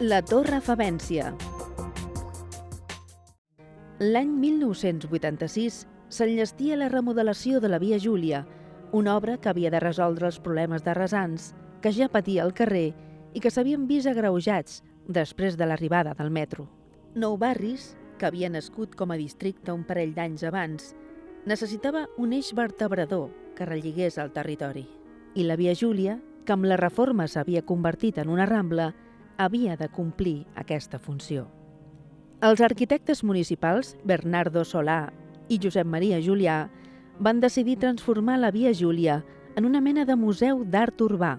La Torre Favència. L'any 1986 s'enllestia la remodelació de la Via Júlia, una obra que havia de resoldre els problemes de resants que ja patia el carrer i que s'havien vist agreujats després de l'arribada del metro. Nou Barris, que havia nascut com a districte un parell d'anys abans, necessitava un eix vertebrador que relligés el territori. I la Via Júlia, que amb la reforma s'havia convertit en una rambla, havia de complir aquesta funció. Els arquitectes municipals, Bernardo Solà i Josep Maria Julià, van decidir transformar la Via Júlia en una mena de museu d'art urbà.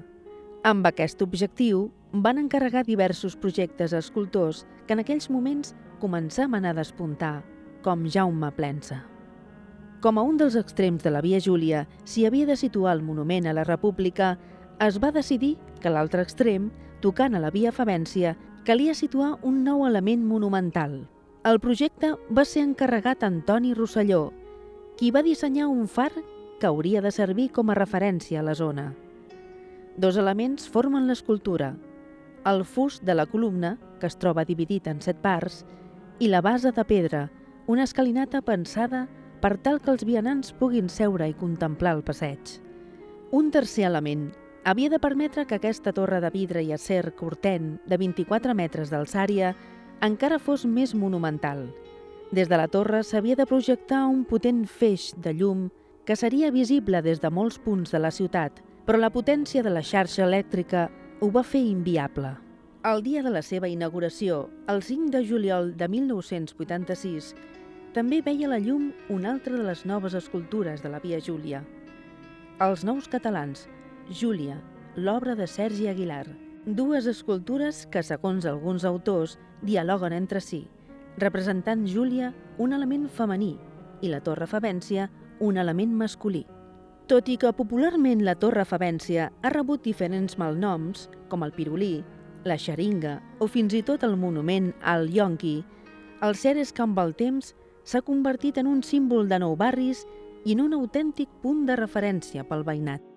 Amb aquest objectiu, van encarregar diversos projectes a escultors que en aquells moments començaven a despuntar, com Jaume Plensa. Com a un dels extrems de la Via Júlia s'hi havia de situar el monument a la República, es va decidir que l'altre extrem tocant a la via Favència, calia situar un nou element monumental. El projecte va ser encarregat a Antoni Rosselló, qui va dissenyar un far que hauria de servir com a referència a la zona. Dos elements formen l'escultura, el fust de la columna, que es troba dividit en set parts, i la base de pedra, una escalinata pensada per tal que els vianants puguin seure i contemplar el passeig. Un tercer element, havia de permetre que aquesta torre de vidre i acer cortent de 24 metres d'alçària encara fos més monumental. Des de la torre s'havia de projectar un potent feix de llum que seria visible des de molts punts de la ciutat, però la potència de la xarxa elèctrica ho va fer inviable. El dia de la seva inauguració, el 5 de juliol de 1986, també veia la llum una altra de les noves escultures de la Via Júlia. Els nous catalans, Júlia, l'obra de Sergi Aguilar. Dues escultures que, segons alguns autors, dialoguen entre si, representant Júlia un element femení i la Torre Favència un element masculí. Tot i que popularment la Torre Favència ha rebut diferents malnoms, com el pirulí, la xeringa o fins i tot el monument al Yonqui, el cert és que amb el temps s'ha convertit en un símbol de nou barris i en un autèntic punt de referència pel veïnat.